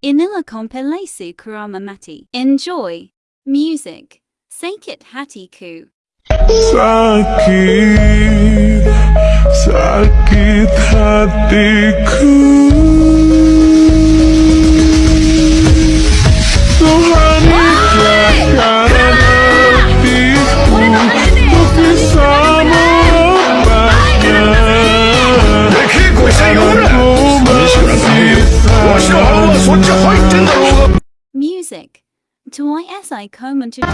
Inila compilasi kuramamati. Enjoy. Music. Sakit hatiku. Sakit, sakit hatiku. twice come to do.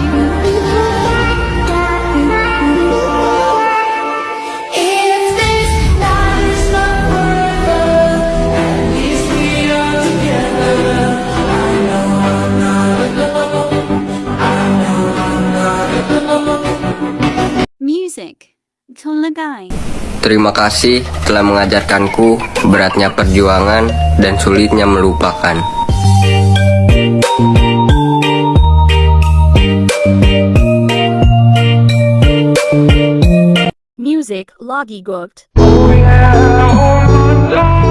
Terima kasih telah mengajarkanku beratnya perjuangan dan sulitnya melupakan. music, Logi oh, oh, Gucht.